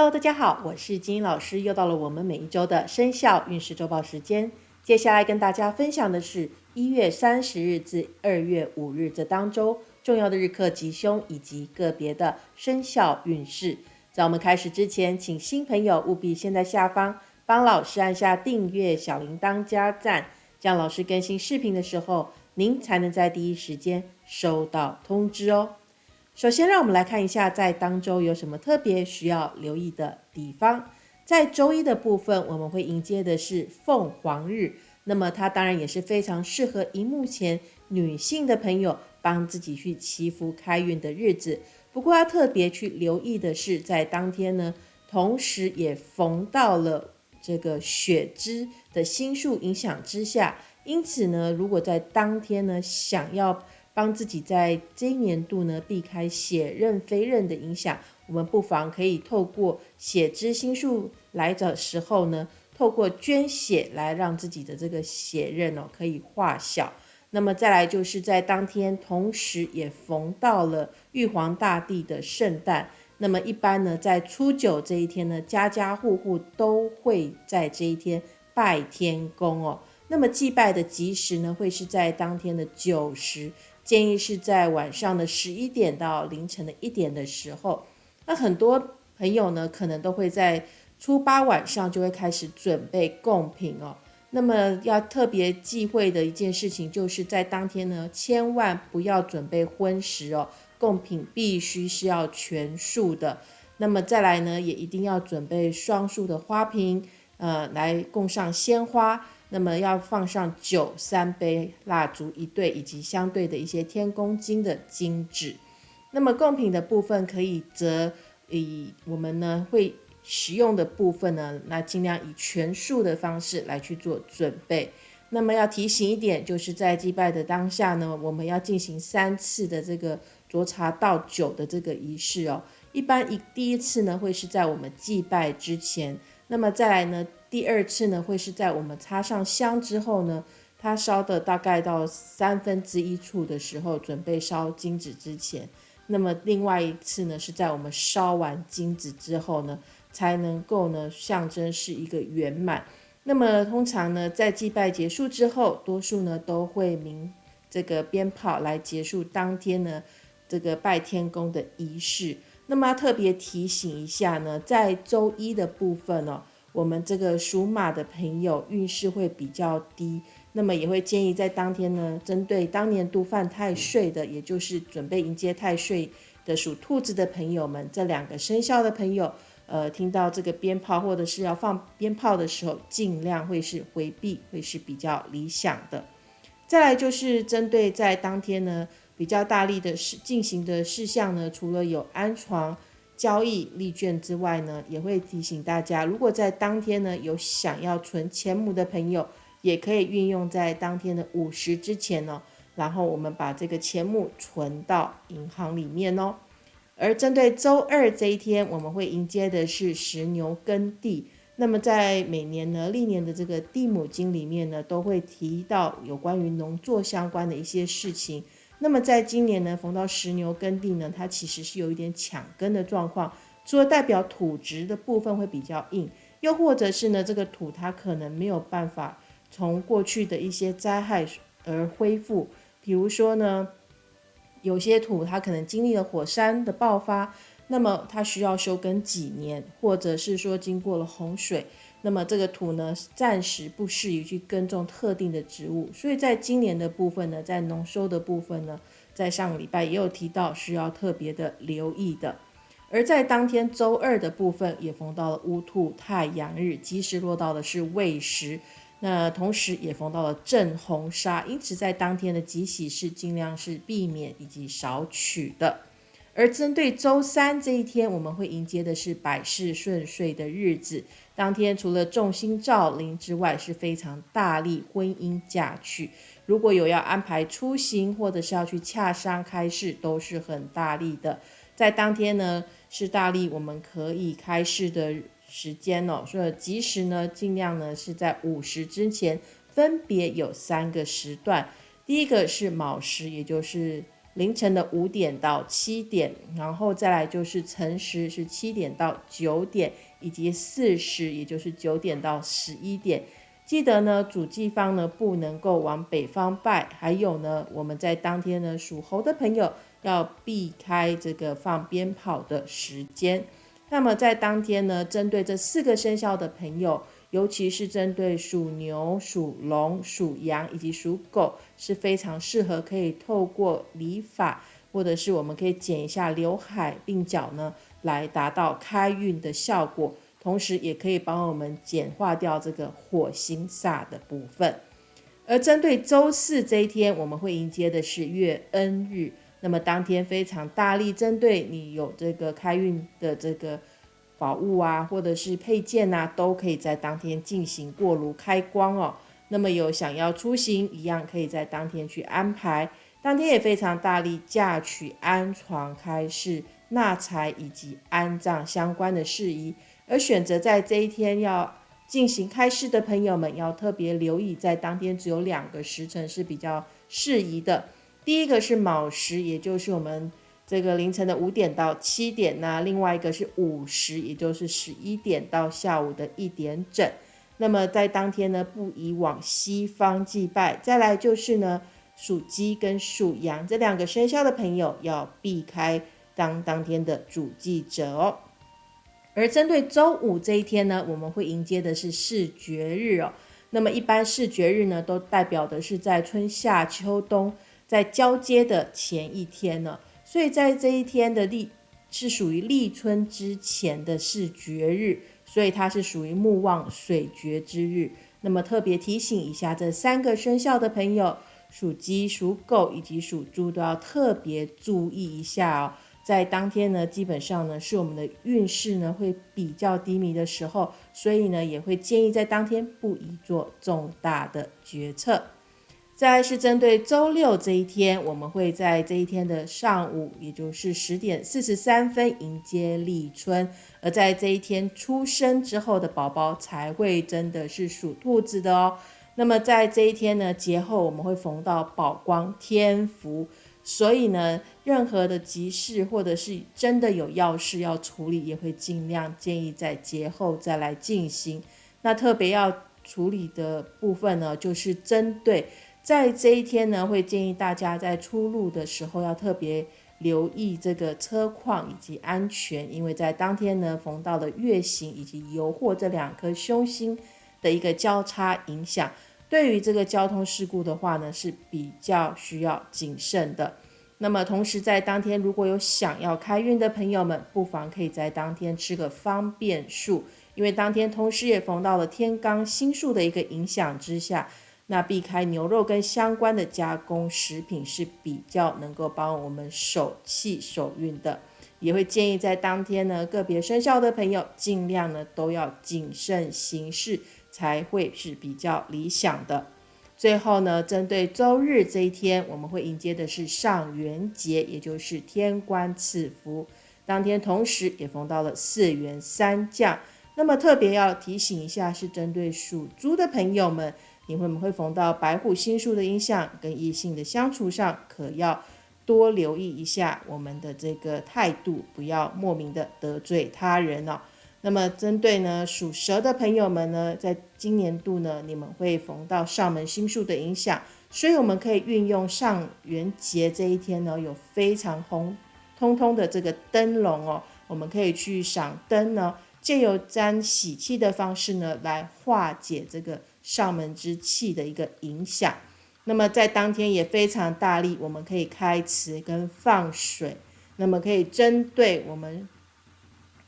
Hello，大家好，我是金英老师，又到了我们每一周的生肖运势周报时间。接下来跟大家分享的是一月三十日至二月五日这当周重要的日课吉凶以及个别的生肖运势。在我们开始之前，请新朋友务必先在下方帮老师按下订阅、小铃铛加赞，这样老师更新视频的时候，您才能在第一时间收到通知哦。首先，让我们来看一下在当周有什么特别需要留意的地方。在周一的部分，我们会迎接的是凤凰日，那么它当然也是非常适合荧幕前女性的朋友帮自己去祈福开运的日子。不过要特别去留意的是，在当天呢，同时也逢到了这个血之的星数影响之下，因此呢，如果在当天呢想要帮自己在这一年度呢避开血刃飞刃的影响，我们不妨可以透过血之星数来的时候呢，透过捐血来让自己的这个血刃哦可以化小。那么再来就是在当天，同时也逢到了玉皇大帝的圣诞。那么一般呢，在初九这一天呢，家家户户都会在这一天拜天公哦。那么祭拜的吉时呢，会是在当天的九时。建议是在晚上的十一点到凌晨的一点的时候。那很多朋友呢，可能都会在初八晚上就会开始准备贡品哦。那么要特别忌讳的一件事情，就是在当天呢，千万不要准备荤食哦，贡品必须是要全素的。那么再来呢，也一定要准备双数的花瓶，呃，来供上鲜花。那么要放上酒三杯、蜡烛一对，以及相对的一些天公金的金纸。那么贡品的部分，可以则以我们呢会使用的部分呢，那尽量以全数的方式来去做准备。那么要提醒一点，就是在祭拜的当下呢，我们要进行三次的这个酌茶倒酒的这个仪式哦。一般一第一次呢，会是在我们祭拜之前。那么再来呢？第二次呢，会是在我们插上香之后呢，它烧的大概到三分之一处的时候，准备烧金纸之前。那么另外一次呢，是在我们烧完金纸之后呢，才能够呢象征是一个圆满。那么通常呢，在祭拜结束之后，多数呢都会鸣这个鞭炮来结束当天呢这个拜天公的仪式。那么特别提醒一下呢，在周一的部分哦，我们这个属马的朋友运势会比较低，那么也会建议在当天呢，针对当年度犯太岁的，也就是准备迎接太岁的属兔子的朋友们，这两个生肖的朋友，呃，听到这个鞭炮或者是要放鞭炮的时候，尽量会是回避，会是比较理想的。再来就是针对在当天呢。比较大力的事进行的事项呢，除了有安床交易利券之外呢，也会提醒大家，如果在当天呢有想要存钱母的朋友，也可以运用在当天的午时之前呢，然后我们把这个钱母存到银行里面哦。而针对周二这一天，我们会迎接的是石牛耕地。那么在每年呢历年的这个地母经里面呢，都会提到有关于农作相关的一些事情。那么在今年呢，逢到石牛耕地呢，它其实是有一点抢耕的状况。除了代表土质的部分会比较硬，又或者是呢，这个土它可能没有办法从过去的一些灾害而恢复。比如说呢，有些土它可能经历了火山的爆发，那么它需要休耕几年，或者是说经过了洪水。那么这个土呢，暂时不适宜去耕种特定的植物，所以在今年的部分呢，在农收的部分呢，在上个礼拜也有提到需要特别的留意的。而在当天周二的部分，也逢到了乌兔太阳日，吉时落到的是未时，那同时也逢到了正红砂，因此在当天的吉喜是尽量是避免以及少取的。而针对周三这一天，我们会迎接的是百事顺遂的日子。当天除了众星照临之外，是非常大力婚姻嫁娶。如果有要安排出行，或者是要去洽商开市，都是很大力的。在当天呢，是大力我们可以开市的时间哦。所以吉时呢，尽量呢是在午时之前，分别有三个时段。第一个是卯时，也就是凌晨的五点到七点，然后再来就是辰时是七点到九点，以及巳时也就是九点到十一点。记得呢，主祭方呢不能够往北方拜，还有呢，我们在当天呢属猴的朋友要避开这个放鞭炮的时间。那么在当天呢，针对这四个生肖的朋友，尤其是针对属牛、属龙、属羊以及属狗，是非常适合可以透过理发，或者是我们可以剪一下刘海、鬓角呢，来达到开运的效果。同时也可以帮我们简化掉这个火星煞的部分。而针对周四这一天，我们会迎接的是月恩日。那么当天非常大力针对你有这个开运的这个宝物啊，或者是配件啊，都可以在当天进行过炉开光哦。那么有想要出行一样，可以在当天去安排。当天也非常大力嫁娶、安床、开市、纳财以及安葬相关的事宜。而选择在这一天要进行开市的朋友们，要特别留意，在当天只有两个时辰是比较适宜的。第一个是卯时，也就是我们这个凌晨的五点到七点；那另外一个是午时，也就是十一点到下午的一点整。那么在当天呢，不宜往西方祭拜。再来就是呢，属鸡跟属羊这两个生肖的朋友要避开当当天的主祭者哦。而针对周五这一天呢，我们会迎接的是视觉日哦。那么一般视觉日呢，都代表的是在春夏秋冬在交接的前一天呢。所以在这一天的立是属于立春之前的视觉日，所以它是属于木旺水绝之日。那么特别提醒一下，这三个生肖的朋友，属鸡、属狗以及属猪都要特别注意一下哦。在当天呢，基本上呢是我们的运势呢会比较低迷的时候，所以呢也会建议在当天不宜做重大的决策。再是针对周六这一天，我们会在这一天的上午，也就是十点四十三分迎接立春，而在这一天出生之后的宝宝才会真的是属兔子的哦。那么在这一天呢，节后我们会逢到宝光天福。所以呢，任何的急事或者是真的有要事要处理，也会尽量建议在节后再来进行。那特别要处理的部分呢，就是针对在这一天呢，会建议大家在出入的时候要特别留意这个车况以及安全，因为在当天呢，逢到了月行以及油货这两颗凶星的一个交叉影响。对于这个交通事故的话呢，是比较需要谨慎的。那么同时在当天，如果有想要开运的朋友们，不妨可以在当天吃个方便素，因为当天同时也逢到了天罡星数的一个影响之下，那避开牛肉跟相关的加工食品是比较能够帮我们守气守运的。也会建议在当天呢，个别生肖的朋友尽量呢都要谨慎行事。才会是比较理想的。最后呢，针对周日这一天，我们会迎接的是上元节，也就是天官赐福。当天同时也逢到了四元三降。那么特别要提醒一下，是针对属猪的朋友们，你会不会逢到白虎星数的影响，跟异性的相处上，可要多留意一下我们的这个态度，不要莫名的得罪他人哦。那么，针对呢属蛇的朋友们呢，在今年度呢，你们会逢到上门星数的影响，所以我们可以运用上元节这一天呢，有非常红通通的这个灯笼哦，我们可以去赏灯呢，借由沾喜气的方式呢，来化解这个上门之气的一个影响。那么在当天也非常大力，我们可以开池跟放水，那么可以针对我们。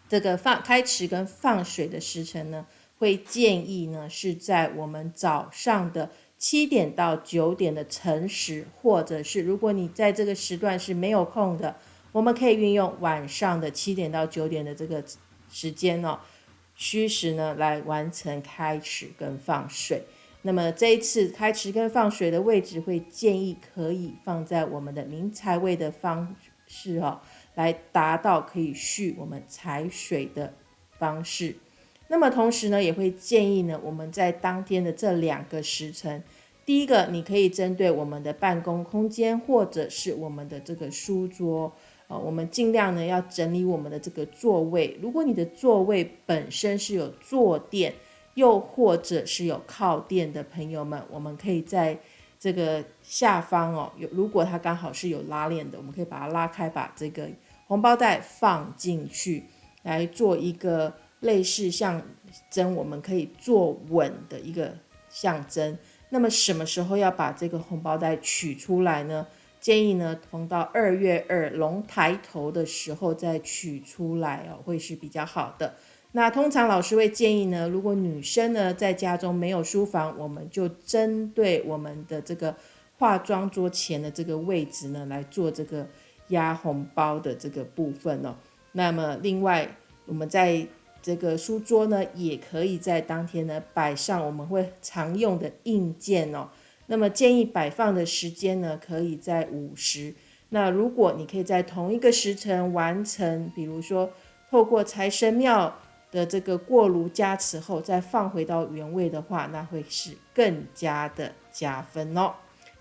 这个放开池跟放水的时辰呢，会建议呢是在我们早上的七点到九点的辰时，或者是如果你在这个时段是没有空的，我们可以运用晚上的七点到九点的这个时间哦，虚时呢来完成开池跟放水。那么这一次开池跟放水的位置会建议可以放在我们的明财位的方式哦。来达到可以蓄我们财水的方式。那么同时呢，也会建议呢，我们在当天的这两个时辰，第一个，你可以针对我们的办公空间或者是我们的这个书桌，呃，我们尽量呢要整理我们的这个座位。如果你的座位本身是有坐垫，又或者是有靠垫的朋友们，我们可以在这个下方哦，有如果它刚好是有拉链的，我们可以把它拉开，把这个红包袋放进去，来做一个类似象征，我们可以坐稳的一个象征。那么什么时候要把这个红包袋取出来呢？建议呢，逢到二月二龙抬头的时候再取出来哦，会是比较好的。那通常老师会建议呢，如果女生呢在家中没有书房，我们就针对我们的这个化妆桌前的这个位置呢来做这个压红包的这个部分哦。那么另外，我们在这个书桌呢，也可以在当天呢摆上我们会常用的硬件哦。那么建议摆放的时间呢，可以在午时。那如果你可以在同一个时辰完成，比如说透过财神庙的这个过炉加持后，再放回到原位的话，那会是更加的加分哦。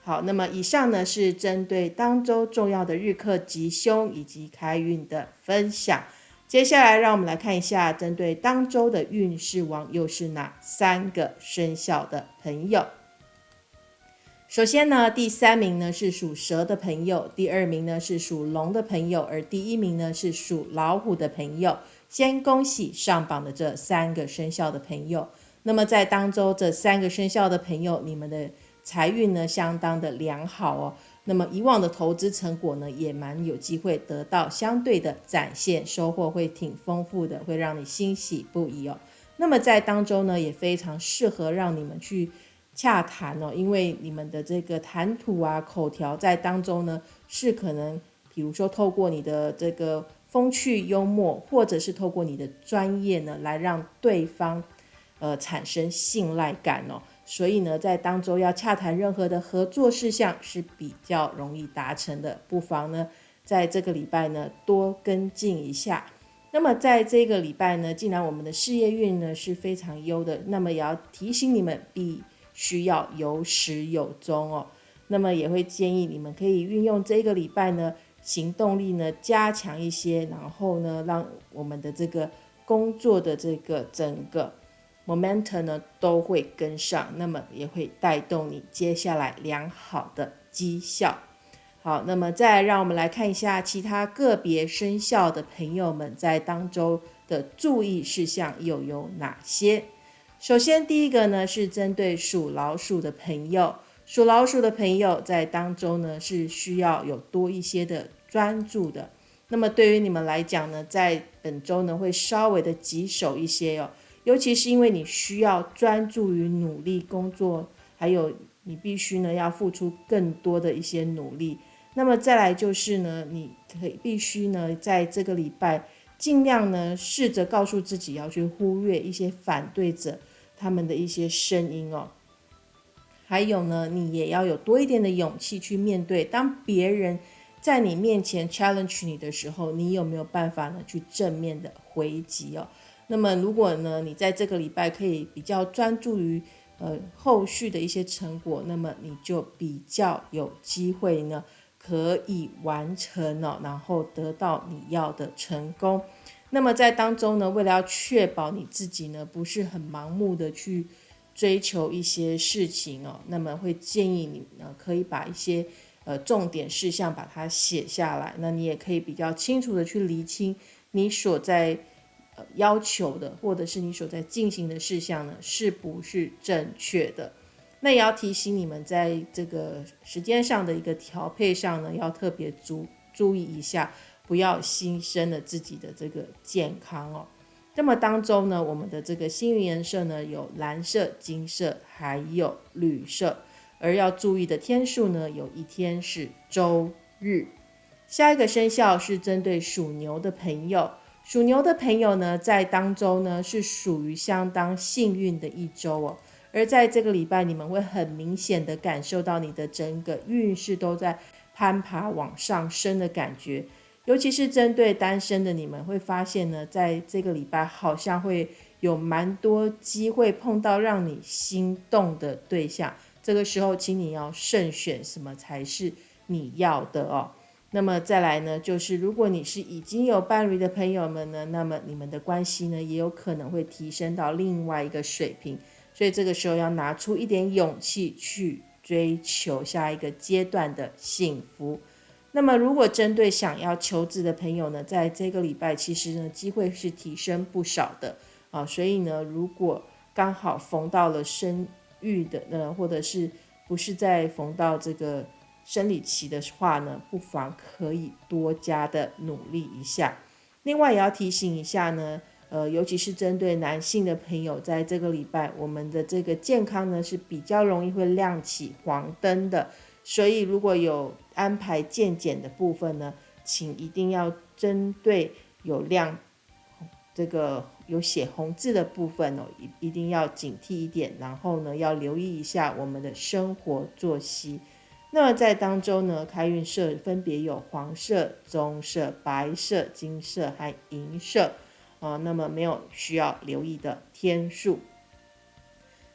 好，那么以上呢是针对当周重要的日课吉凶以及开运的分享。接下来，让我们来看一下，针对当周的运势王又是哪三个生肖的朋友。首先呢，第三名呢是属蛇的朋友，第二名呢是属龙的朋友，而第一名呢是属老虎的朋友。先恭喜上榜的这三个生肖的朋友。那么在当周这三个生肖的朋友，你们的财运呢相当的良好哦。那么以往的投资成果呢，也蛮有机会得到相对的展现，收获会挺丰富的，会让你欣喜不已哦。那么在当中呢，也非常适合让你们去洽谈哦，因为你们的这个谈吐啊、口条在当中呢，是可能，比如说透过你的这个风趣幽默，或者是透过你的专业呢，来让对方呃产生信赖感哦。所以呢，在当周要洽谈任何的合作事项是比较容易达成的，不妨呢，在这个礼拜呢多跟进一下。那么在这个礼拜呢，既然我们的事业运呢是非常优的，那么也要提醒你们比需要有始有终哦。那么也会建议你们可以运用这个礼拜呢行动力呢加强一些，然后呢让我们的这个工作的这个整个。momentum 呢都会跟上，那么也会带动你接下来良好的绩效。好，那么再让我们来看一下其他个别生肖的朋友们在当周的注意事项又有哪些？首先，第一个呢是针对属老鼠的朋友，属老鼠的朋友在当中呢是需要有多一些的专注的。那么对于你们来讲呢，在本周呢会稍微的棘手一些哟。尤其是因为你需要专注于努力工作，还有你必须呢要付出更多的一些努力。那么再来就是呢，你可以必须呢在这个礼拜尽量呢试着告诉自己要去忽略一些反对者他们的一些声音哦。还有呢，你也要有多一点的勇气去面对，当别人在你面前 challenge 你的时候，你有没有办法呢去正面的回击哦？那么，如果呢，你在这个礼拜可以比较专注于呃后续的一些成果，那么你就比较有机会呢，可以完成了，然后得到你要的成功。那么在当中呢，为了要确保你自己呢不是很盲目的去追求一些事情哦，那么会建议你呢可以把一些呃重点事项把它写下来，那你也可以比较清楚的去厘清你所在呃。要求的，或者是你所在进行的事项呢，是不是正确的？那也要提醒你们，在这个时间上的一个调配上呢，要特别注注意一下，不要牺牲了自己的这个健康哦。那么当中呢，我们的这个幸运颜色呢，有蓝色、金色，还有绿色。而要注意的天数呢，有一天是周日。下一个生肖是针对属牛的朋友。属牛的朋友呢，在当周呢是属于相当幸运的一周哦。而在这个礼拜，你们会很明显的感受到你的整个运势都在攀爬往上升的感觉。尤其是针对单身的你们，会发现呢，在这个礼拜好像会有蛮多机会碰到让你心动的对象。这个时候，请你要慎选什么才是你要的哦。那么再来呢，就是如果你是已经有伴侣的朋友们呢，那么你们的关系呢，也有可能会提升到另外一个水平。所以这个时候要拿出一点勇气去追求下一个阶段的幸福。那么如果针对想要求子的朋友呢，在这个礼拜其实呢，机会是提升不少的啊。所以呢，如果刚好逢到了生育的呢，或者是不是在逢到这个生理期的话呢，不妨可以多加的努力一下。另外也要提醒一下呢，呃，尤其是针对男性的朋友，在这个礼拜，我们的这个健康呢是比较容易会亮起黄灯的。所以如果有安排健检的部分呢，请一定要针对有亮这个。有写红字的部分哦，一一定要警惕一点，然后呢，要留意一下我们的生活作息。那么在当中呢，开运色分别有黄色、棕色、白色、金色和银色啊。那么没有需要留意的天数。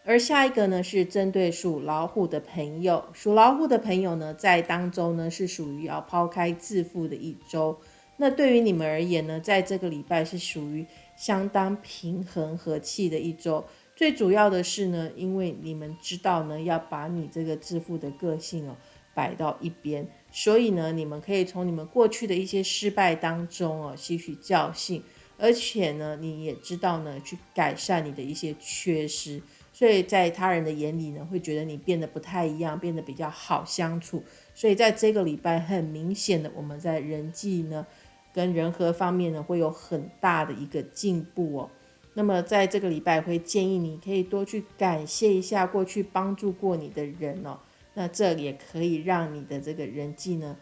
而下一个呢，是针对属老虎的朋友，属老虎的朋友呢，在当中呢是属于要抛开自负的一周。那对于你们而言呢，在这个礼拜是属于。相当平衡和气的一周，最主要的是呢，因为你们知道呢，要把你这个致富的个性哦摆到一边，所以呢，你们可以从你们过去的一些失败当中哦吸取教训，而且呢，你也知道呢，去改善你的一些缺失，所以在他人的眼里呢，会觉得你变得不太一样，变得比较好相处，所以在这个礼拜很明显的，我们在人际呢。跟人和方面呢，会有很大的一个进步哦。那么在这个礼拜，会建议你可以多去感谢一下过去帮助过你的人哦。那这也可以让你的这个人际呢，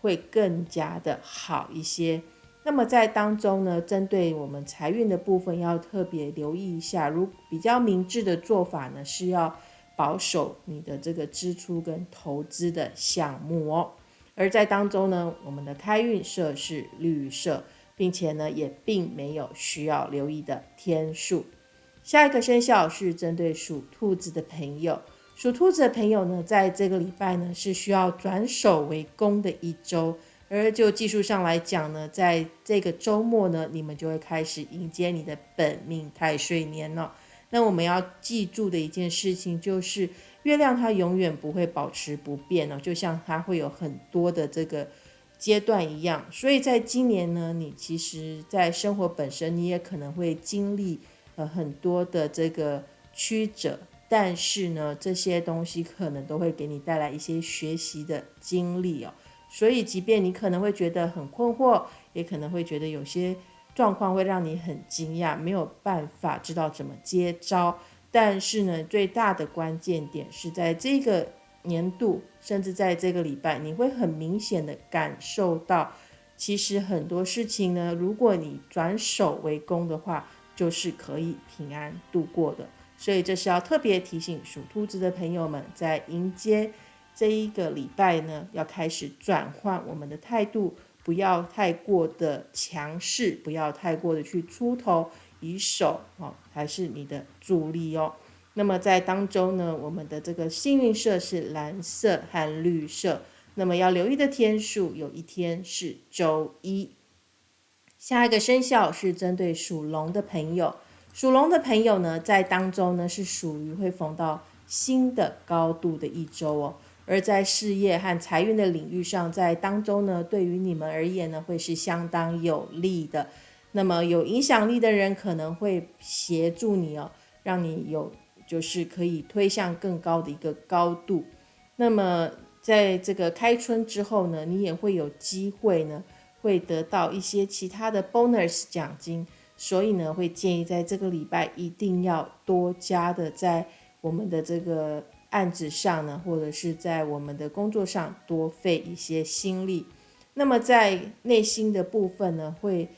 会更加的好一些。那么在当中呢，针对我们财运的部分，要特别留意一下。如比较明智的做法呢，是要保守你的这个支出跟投资的项目哦。而在当中呢，我们的开运色是绿色，并且呢，也并没有需要留意的天数。下一个生肖是针对属兔子的朋友，属兔子的朋友呢，在这个礼拜呢，是需要转守为攻的一周。而就技术上来讲呢，在这个周末呢，你们就会开始迎接你的本命太岁年了。那我们要记住的一件事情就是。月亮它永远不会保持不变哦，就像它会有很多的这个阶段一样。所以在今年呢，你其实，在生活本身，你也可能会经历呃很多的这个曲折，但是呢，这些东西可能都会给你带来一些学习的经历哦。所以，即便你可能会觉得很困惑，也可能会觉得有些状况会让你很惊讶，没有办法知道怎么接招。但是呢，最大的关键点是在这个年度，甚至在这个礼拜，你会很明显的感受到，其实很多事情呢，如果你转守为攻的话，就是可以平安度过的。所以这是要特别提醒属兔子的朋友们，在迎接这一个礼拜呢，要开始转换我们的态度，不要太过的强势，不要太过的去出头。以手哦，还是你的助力哦。那么在当中呢，我们的这个幸运色是蓝色和绿色。那么要留意的天数，有一天是周一。下一个生肖是针对属龙的朋友，属龙的朋友呢，在当中呢是属于会逢到新的高度的一周哦。而在事业和财运的领域上，在当中呢，对于你们而言呢，会是相当有利的。那么有影响力的人可能会协助你哦，让你有就是可以推向更高的一个高度。那么在这个开春之后呢，你也会有机会呢，会得到一些其他的 bonus 奖金。所以呢，会建议在这个礼拜一定要多加的在我们的这个案子上呢，或者是在我们的工作上多费一些心力。那么在内心的部分呢，会。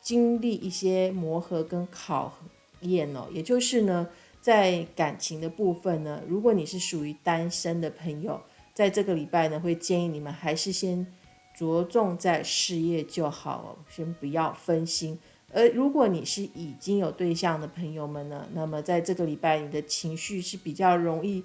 经历一些磨合跟考验哦，也就是呢，在感情的部分呢，如果你是属于单身的朋友，在这个礼拜呢，会建议你们还是先着重在事业就好哦，先不要分心。而如果你是已经有对象的朋友们呢，那么在这个礼拜，你的情绪是比较容易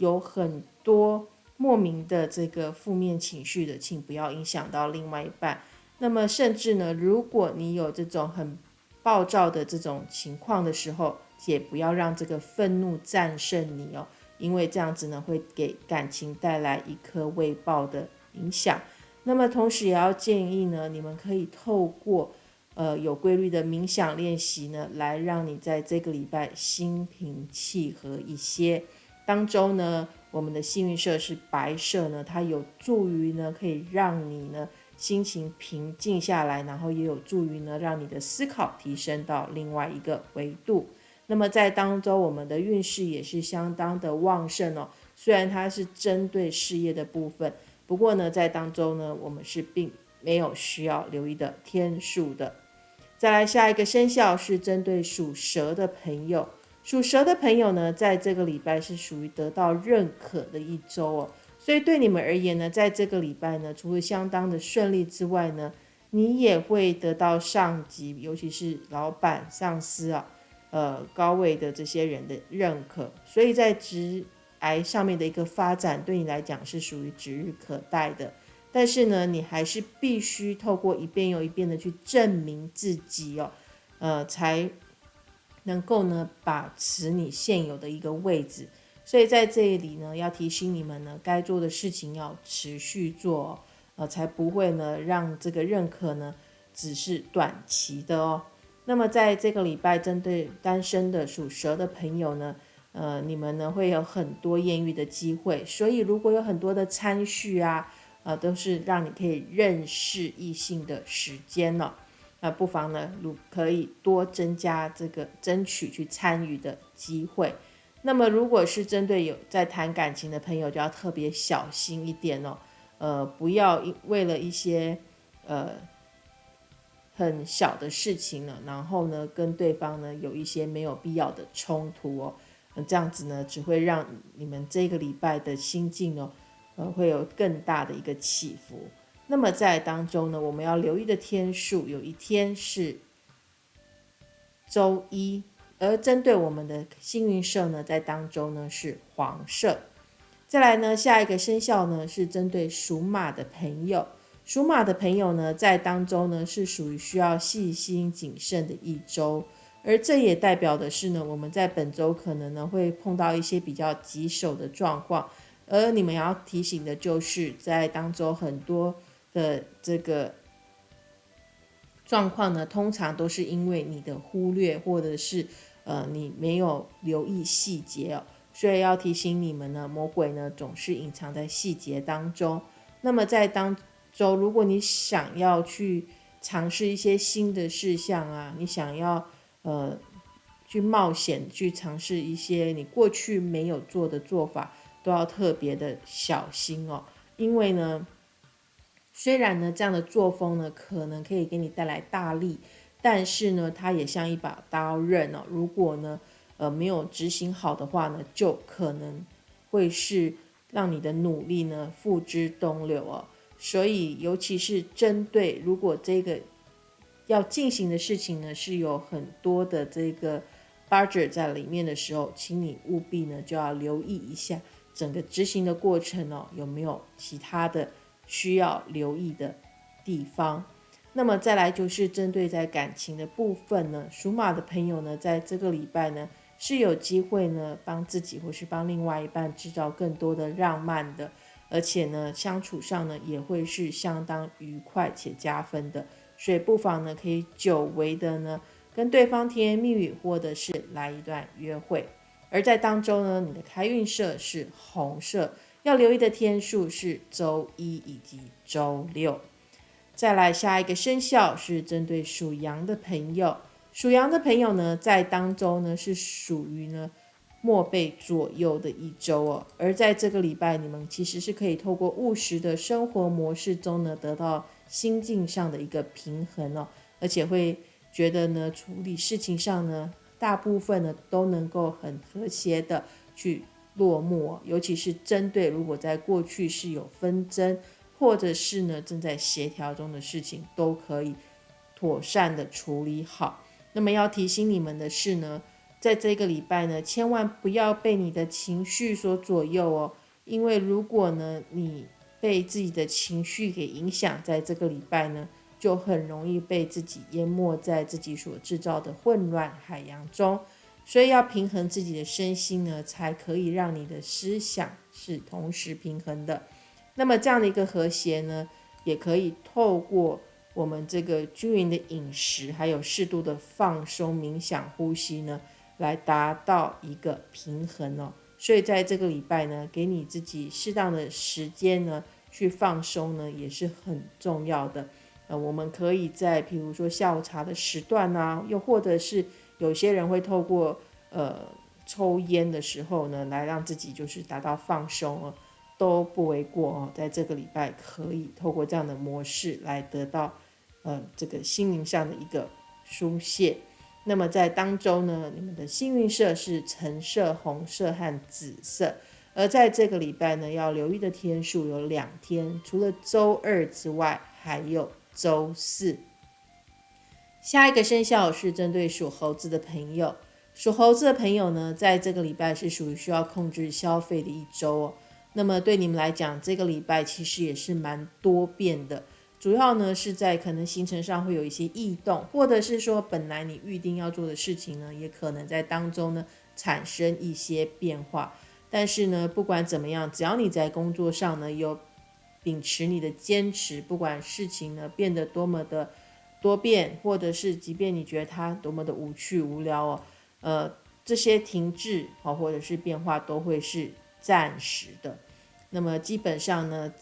有很多莫名的这个负面情绪的，请不要影响到另外一半。那么甚至呢，如果你有这种很暴躁的这种情况的时候，也不要让这个愤怒战胜你哦，因为这样子呢会给感情带来一颗未爆的影响。那么同时也要建议呢，你们可以透过呃有规律的冥想练习呢，来让你在这个礼拜心平气和一些。当周呢，我们的幸运色是白色呢，它有助于呢，可以让你呢心情平静下来，然后也有助于呢，让你的思考提升到另外一个维度。那么在当周，我们的运势也是相当的旺盛哦。虽然它是针对事业的部分，不过呢，在当周呢，我们是并没有需要留意的天数的。再来下一个生肖是针对属蛇的朋友。属蛇的朋友呢，在这个礼拜是属于得到认可的一周哦，所以对你们而言呢，在这个礼拜呢，除了相当的顺利之外呢，你也会得到上级，尤其是老板、上司啊，呃，高位的这些人的认可，所以在职癌上面的一个发展，对你来讲是属于指日可待的。但是呢，你还是必须透过一遍又一遍的去证明自己哦，呃，才。能够呢把持你现有的一个位置，所以在这里呢要提醒你们呢，该做的事情要持续做，呃，才不会呢让这个认可呢只是短期的哦。那么在这个礼拜，针对单身的属蛇的朋友呢，呃，你们呢会有很多艳遇的机会，所以如果有很多的参序啊，呃，都是让你可以认识异性的时间了。那不妨呢，如可以多增加这个争取去参与的机会。那么，如果是针对有在谈感情的朋友，就要特别小心一点哦。呃，不要为了一些呃很小的事情呢，然后呢跟对方呢有一些没有必要的冲突哦。那这样子呢，只会让你们这个礼拜的心境哦，呃，会有更大的一个起伏。那么在当中呢，我们要留意的天数，有一天是周一，而针对我们的幸运色呢，在当中呢是黄色。再来呢，下一个生肖呢是针对属马的朋友，属马的朋友呢在当中呢是属于需要细心谨慎的一周，而这也代表的是呢，我们在本周可能呢会碰到一些比较棘手的状况，而你们要提醒的就是在当中很多。的这个状况呢，通常都是因为你的忽略，或者是呃你没有留意细节哦，所以要提醒你们呢，魔鬼呢总是隐藏在细节当中。那么在当中，如果你想要去尝试一些新的事项啊，你想要呃去冒险去尝试一些你过去没有做的做法，都要特别的小心哦，因为呢。虽然呢，这样的作风呢，可能可以给你带来大利，但是呢，它也像一把刀刃哦。如果呢，呃，没有执行好的话呢，就可能会是让你的努力呢付之东流哦。所以，尤其是针对如果这个要进行的事情呢，是有很多的这个 budget 在里面的时候，请你务必呢就要留意一下整个执行的过程哦，有没有其他的。需要留意的地方，那么再来就是针对在感情的部分呢，属马的朋友呢，在这个礼拜呢是有机会呢帮自己或是帮另外一半制造更多的浪漫的，而且呢相处上呢也会是相当愉快且加分的，所以不妨呢可以久违的呢跟对方甜言蜜语，或者是来一段约会。而在当中呢，你的开运色是红色。要留意的天数是周一以及周六。再来下一个生肖是针对属羊的朋友，属羊的朋友呢，在当周呢是属于呢末被左右的一周哦。而在这个礼拜，你们其实是可以透过务实的生活模式中呢，得到心境上的一个平衡哦，而且会觉得呢，处理事情上呢，大部分呢都能够很和谐的去。落幕，尤其是针对如果在过去是有纷争，或者是呢正在协调中的事情，都可以妥善的处理好。那么要提醒你们的是呢，在这个礼拜呢，千万不要被你的情绪所左右哦，因为如果呢你被自己的情绪给影响，在这个礼拜呢，就很容易被自己淹没在自己所制造的混乱海洋中。所以要平衡自己的身心呢，才可以让你的思想是同时平衡的。那么这样的一个和谐呢，也可以透过我们这个均匀的饮食，还有适度的放松、冥想、呼吸呢，来达到一个平衡哦。所以在这个礼拜呢，给你自己适当的时间呢，去放松呢，也是很重要的。呃，我们可以在比如说下午茶的时段啊，又或者是有些人会透过呃抽烟的时候呢，来让自己就是达到放松哦，都不为过哦。在这个礼拜可以透过这样的模式来得到呃这个心灵上的一个疏泄。那么在当周呢，你们的幸运色是橙色、红色和紫色。而在这个礼拜呢，要留意的天数有两天，除了周二之外，还有周四。下一个生肖是针对属猴子的朋友，属猴子的朋友呢，在这个礼拜是属于需要控制消费的一周哦。那么对你们来讲，这个礼拜其实也是蛮多变的。主要呢是在可能行程上会有一些异动，或者是说本来你预定要做的事情呢，也可能在当中呢产生一些变化。但是呢，不管怎么样，只要你在工作上呢有秉持你的坚持，不管事情呢变得多么的多变，或者是即便你觉得它多么的无趣无聊哦，呃，这些停滞哦或者是变化都会是暂时的。那么基本上呢，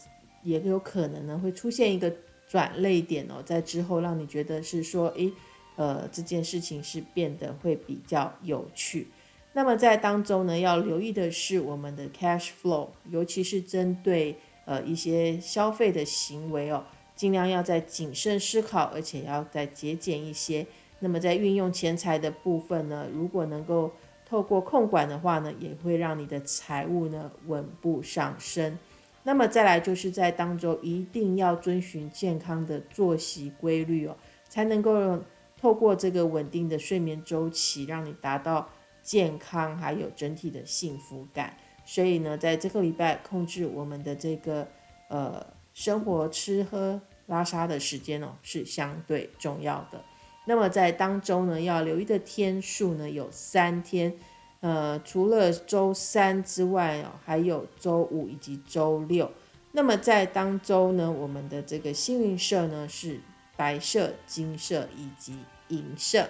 也有可能呢会出现一个。转泪点哦，在之后让你觉得是说，诶，呃，这件事情是变得会比较有趣。那么在当中呢，要留意的是我们的 cash flow，尤其是针对呃一些消费的行为哦，尽量要在谨慎思考，而且要再节俭一些。那么在运用钱财的部分呢，如果能够透过控管的话呢，也会让你的财务呢稳步上升。那么再来就是在当中一定要遵循健康的作息规律哦，才能够透过这个稳定的睡眠周期，让你达到健康还有整体的幸福感。所以呢，在这个礼拜控制我们的这个呃生活吃喝拉沙的时间哦，是相对重要的。那么在当周呢，要留意的天数呢有三天。呃，除了周三之外哦，还有周五以及周六。那么在当周呢，我们的这个幸运色呢是白色、金色以及银色。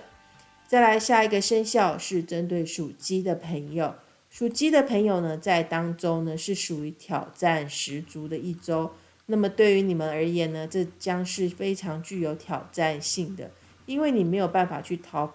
再来下一个生肖是针对属鸡的朋友，属鸡的朋友呢，在当周呢是属于挑战十足的一周。那么对于你们而言呢，这将是非常具有挑战性的，因为你没有办法去逃。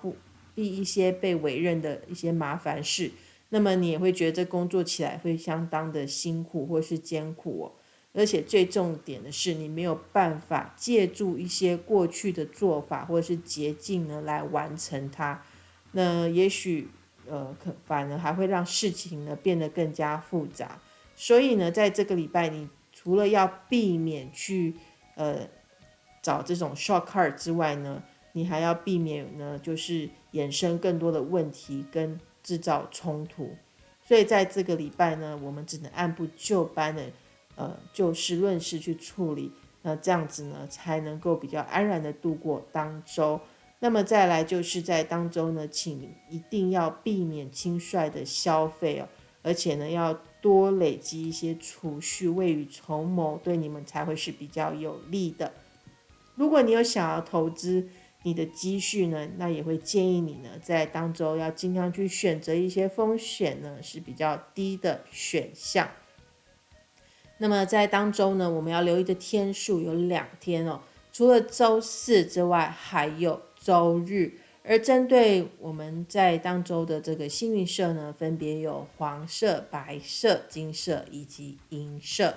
避一些被委任的一些麻烦事，那么你也会觉得这工作起来会相当的辛苦或是艰苦哦。而且最重点的是，你没有办法借助一些过去的做法或者是捷径呢来完成它。那也许呃，可反而还会让事情呢变得更加复杂。所以呢，在这个礼拜，你除了要避免去呃找这种 shortcut 之外呢，你还要避免呢，就是衍生更多的问题跟制造冲突。所以在这个礼拜呢，我们只能按部就班的，呃，就事论事去处理。那这样子呢，才能够比较安然的度过当周。那么再来就是在当周呢，请一定要避免轻率的消费哦，而且呢，要多累积一些储蓄，未雨绸缪，对你们才会是比较有利的。如果你有想要投资，你的积蓄呢？那也会建议你呢，在当周要尽量去选择一些风险呢是比较低的选项。那么在当周呢，我们要留意的天数有两天哦，除了周四之外，还有周日。而针对我们在当周的这个幸运色呢，分别有黄色、白色、金色以及银色。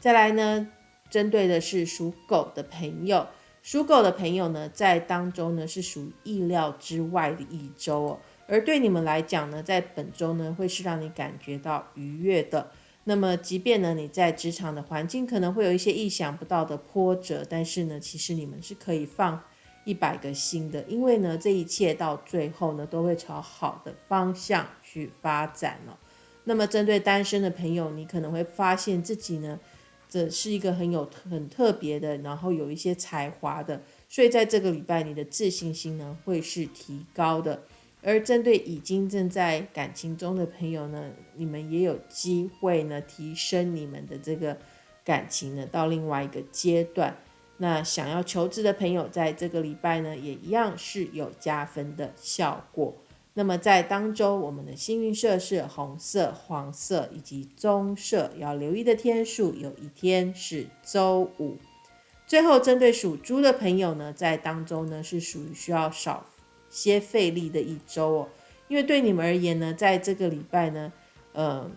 再来呢，针对的是属狗的朋友。属狗的朋友呢，在当中呢是属于意料之外的一周哦，而对你们来讲呢，在本周呢会是让你感觉到愉悦的。那么，即便呢你在职场的环境可能会有一些意想不到的波折，但是呢，其实你们是可以放一百个新的，因为呢，这一切到最后呢，都会朝好的方向去发展了。那么，针对单身的朋友，你可能会发现自己呢，这是一个很有很特别的，然后有一些才华的，所以在这个礼拜，你的自信心呢会是提高的。而针对已经正在感情中的朋友呢，你们也有机会呢，提升你们的这个感情呢，到另外一个阶段。那想要求职的朋友，在这个礼拜呢，也一样是有加分的效果。那么在当周，我们的幸运色是红色、黄色以及棕色，要留意的天数有一天是周五。最后，针对属猪的朋友呢，在当中呢是属于需要少些费力的一周哦，因为对你们而言呢，在这个礼拜呢，呃。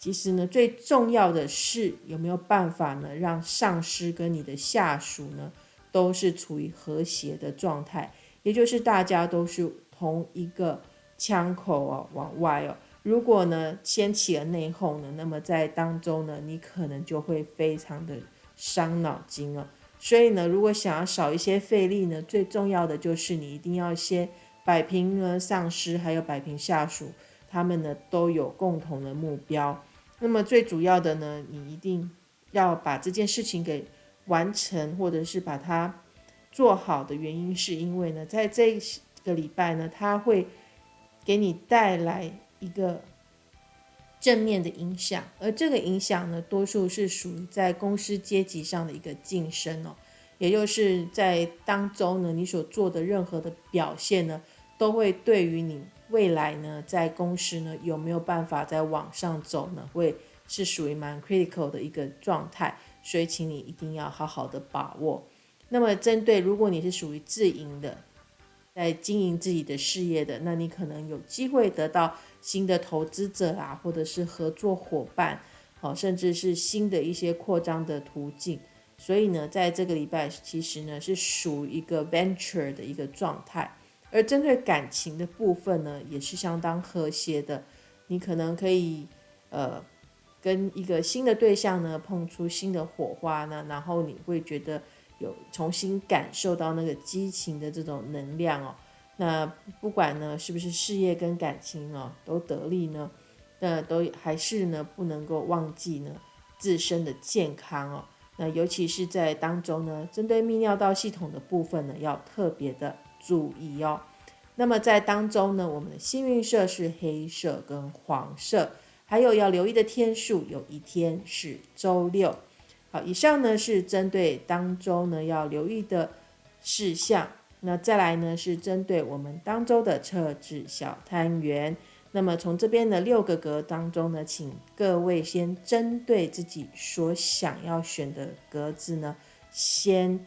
其实呢，最重要的是有没有办法呢，让上司跟你的下属呢，都是处于和谐的状态，也就是大家都是同一个枪口哦，往外哦。如果呢掀起了内讧呢，那么在当中呢，你可能就会非常的伤脑筋哦。所以呢，如果想要少一些费力呢，最重要的就是你一定要先摆平了上司，还有摆平下属，他们呢都有共同的目标。那么最主要的呢，你一定要把这件事情给完成，或者是把它做好的原因，是因为呢，在这个礼拜呢，它会给你带来一个正面的影响，而这个影响呢，多数是属于在公司阶级上的一个晋升哦，也就是在当中呢，你所做的任何的表现呢，都会对于你。未来呢，在公司呢有没有办法再往上走呢？会是属于蛮 critical 的一个状态，所以请你一定要好好的把握。那么，针对如果你是属于自营的，在经营自己的事业的，那你可能有机会得到新的投资者啊，或者是合作伙伴，好，甚至是新的一些扩张的途径。所以呢，在这个礼拜，其实呢是属于一个 venture 的一个状态。而针对感情的部分呢，也是相当和谐的。你可能可以，呃，跟一个新的对象呢碰出新的火花呢，然后你会觉得有重新感受到那个激情的这种能量哦。那不管呢是不是事业跟感情哦都得力呢，那都还是呢不能够忘记呢自身的健康哦。那尤其是在当中呢，针对泌尿道系统的部分呢，要特别的。注意哦，那么在当中呢，我们的幸运色是黑色跟黄色，还有要留意的天数，有一天是周六。好，以上呢是针对当周呢要留意的事项。那再来呢是针对我们当周的测纸小摊元。那么从这边的六个格当中呢，请各位先针对自己所想要选的格子呢，先。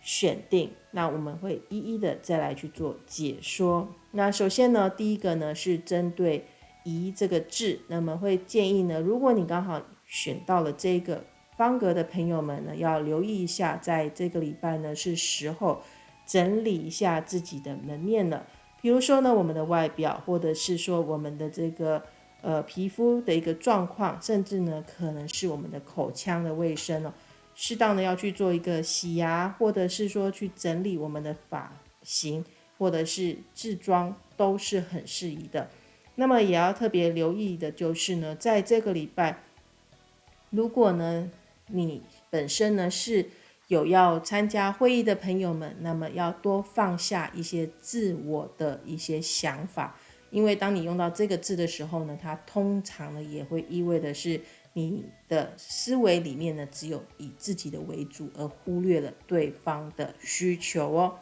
选定，那我们会一一的再来去做解说。那首先呢，第一个呢是针对“宜”这个字，那么会建议呢，如果你刚好选到了这个方格的朋友们呢，要留意一下，在这个礼拜呢是时候整理一下自己的门面了。比如说呢，我们的外表，或者是说我们的这个呃皮肤的一个状况，甚至呢可能是我们的口腔的卫生了。适当的要去做一个洗牙，或者是说去整理我们的发型，或者是制妆，都是很适宜的。那么也要特别留意的就是呢，在这个礼拜，如果呢你本身呢是有要参加会议的朋友们，那么要多放下一些自我的一些想法，因为当你用到这个字的时候呢，它通常呢也会意味的是。你的思维里面呢，只有以自己的为主，而忽略了对方的需求哦。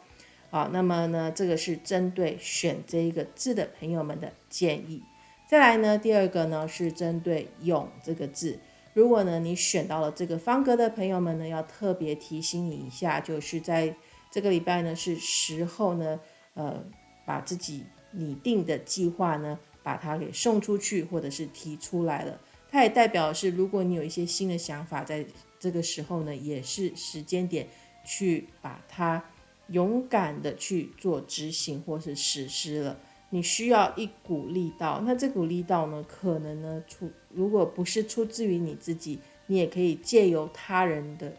好，那么呢，这个是针对选这一个字的朋友们的建议。再来呢，第二个呢是针对“勇”这个字。如果呢你选到了这个方格的朋友们呢，要特别提醒你一下，就是在这个礼拜呢是时候呢，呃，把自己拟定的计划呢，把它给送出去，或者是提出来了。它也代表是，如果你有一些新的想法，在这个时候呢，也是时间点去把它勇敢的去做执行或是实施了。你需要一股力道，那这股力道呢，可能呢出，如果不是出自于你自己，你也可以借由他人的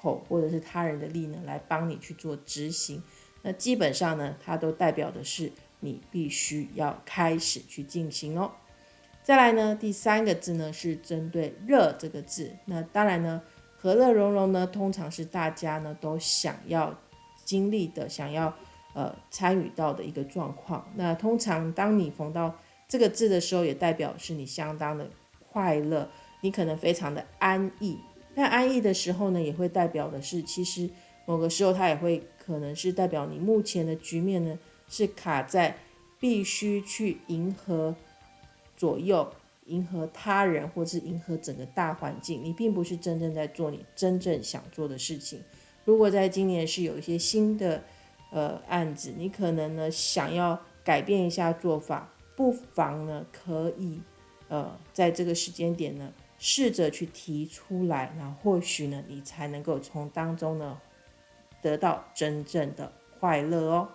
口或者是他人的力呢来帮你去做执行。那基本上呢，它都代表的是你必须要开始去进行哦。再来呢，第三个字呢是针对“热”这个字。那当然呢，和乐融融呢，通常是大家呢都想要经历的、想要呃参与到的一个状况。那通常当你逢到这个字的时候，也代表是你相当的快乐，你可能非常的安逸。那安逸的时候呢，也会代表的是，其实某个时候它也会可能是代表你目前的局面呢是卡在必须去迎合。左右迎合他人，或是迎合整个大环境，你并不是真正在做你真正想做的事情。如果在今年是有一些新的呃案子，你可能呢想要改变一下做法，不妨呢可以呃在这个时间点呢试着去提出来，那或许呢你才能够从当中呢得到真正的快乐哦。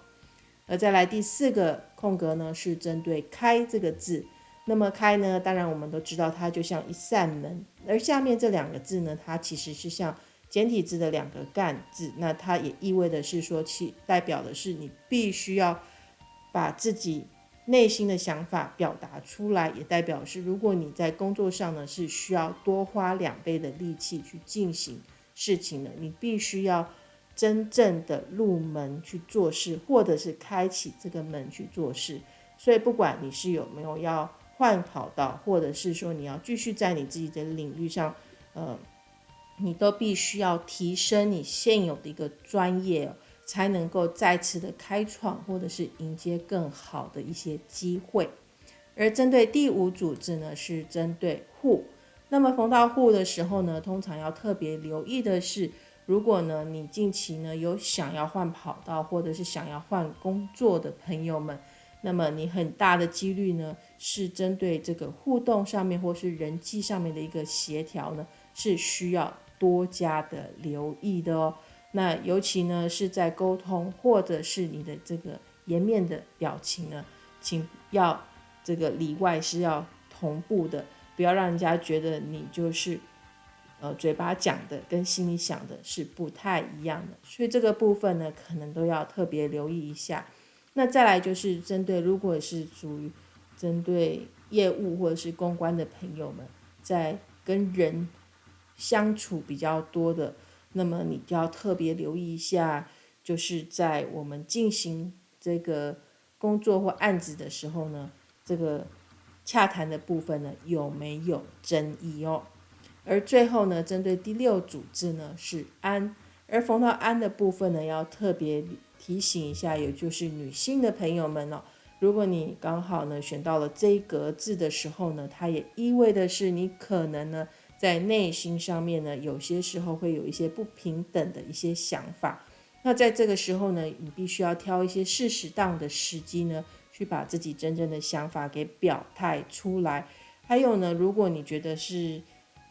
而再来第四个空格呢是针对“开”这个字。那么开呢？当然我们都知道，它就像一扇门。而下面这两个字呢，它其实是像简体字的两个干字。那它也意味的是说，其代表的是你必须要把自己内心的想法表达出来，也代表是如果你在工作上呢是需要多花两倍的力气去进行事情的，你必须要真正的入门去做事，或者是开启这个门去做事。所以不管你是有没有要。换跑道，或者是说你要继续在你自己的领域上，呃，你都必须要提升你现有的一个专业，才能够再次的开创，或者是迎接更好的一些机会。而针对第五组织呢，是针对户。那么逢到户的时候呢，通常要特别留意的是，如果呢你近期呢有想要换跑道，或者是想要换工作的朋友们。那么你很大的几率呢，是针对这个互动上面或是人际上面的一个协调呢，是需要多加的留意的哦。那尤其呢是在沟通或者是你的这个颜面的表情呢，请要这个里外是要同步的，不要让人家觉得你就是呃嘴巴讲的跟心里想的是不太一样的。所以这个部分呢，可能都要特别留意一下。那再来就是针对，如果是属于针对业务或者是公关的朋友们，在跟人相处比较多的，那么你就要特别留意一下，就是在我们进行这个工作或案子的时候呢，这个洽谈的部分呢有没有争议哦？而最后呢，针对第六组字呢是安，而逢到安的部分呢要特别。提醒一下，也就是女性的朋友们哦，如果你刚好呢选到了这一格字的时候呢，它也意味的是你可能呢在内心上面呢有些时候会有一些不平等的一些想法。那在这个时候呢，你必须要挑一些适时当的时机呢，去把自己真正的想法给表态出来。还有呢，如果你觉得是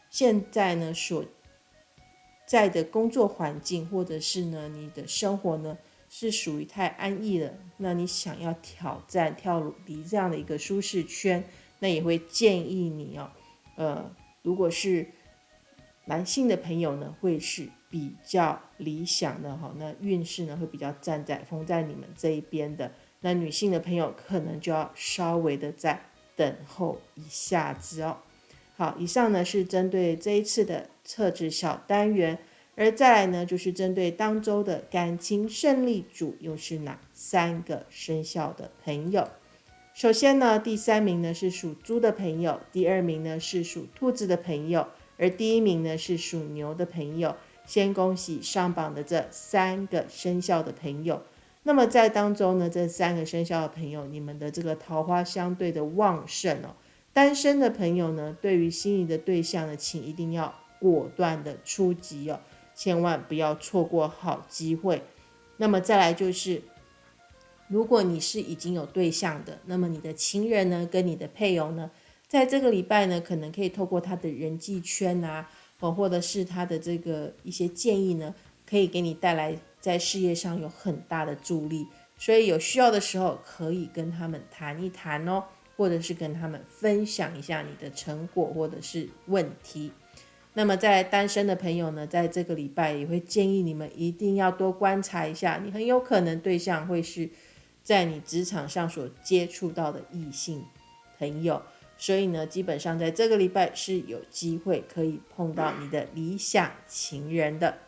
现在呢所在的工作环境，或者是呢你的生活呢。是属于太安逸了，那你想要挑战跳离这样的一个舒适圈，那也会建议你哦，呃，如果是男性的朋友呢，会是比较理想的哈，那运势呢会比较站在封在你们这一边的，那女性的朋友可能就要稍微的再等候一下子哦。好，以上呢是针对这一次的测纸小单元。而再来呢，就是针对当周的感情胜利组又是哪三个生肖的朋友？首先呢，第三名呢是属猪的朋友，第二名呢是属兔子的朋友，而第一名呢是属牛的朋友。先恭喜上榜的这三个生肖的朋友。那么在当中呢，这三个生肖的朋友，你们的这个桃花相对的旺盛哦。单身的朋友呢，对于心仪的对象呢，请一定要果断的出击哦。千万不要错过好机会。那么再来就是，如果你是已经有对象的，那么你的情人呢，跟你的配偶呢，在这个礼拜呢，可能可以透过他的人际圈啊，哦，或者是他的这个一些建议呢，可以给你带来在事业上有很大的助力。所以有需要的时候，可以跟他们谈一谈哦，或者是跟他们分享一下你的成果或者是问题。那么在单身的朋友呢，在这个礼拜也会建议你们一定要多观察一下，你很有可能对象会是在你职场上所接触到的异性朋友，所以呢，基本上在这个礼拜是有机会可以碰到你的理想情人的。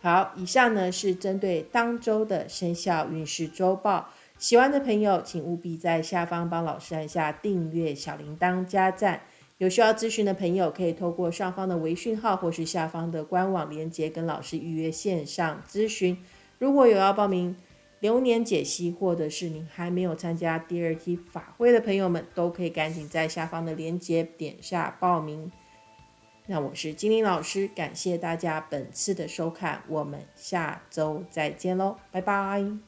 好，以上呢是针对当周的生肖运势周报。喜欢的朋友，请务必在下方帮老师按下订阅、小铃铛、加赞。有需要咨询的朋友，可以透过上方的微讯号或是下方的官网连接跟老师预约线上咨询。如果有要报名流年解析，或者是您还没有参加第二期法会的朋友们，都可以赶紧在下方的链接点下报名。那我是精灵老师，感谢大家本次的收看，我们下周再见喽，拜拜。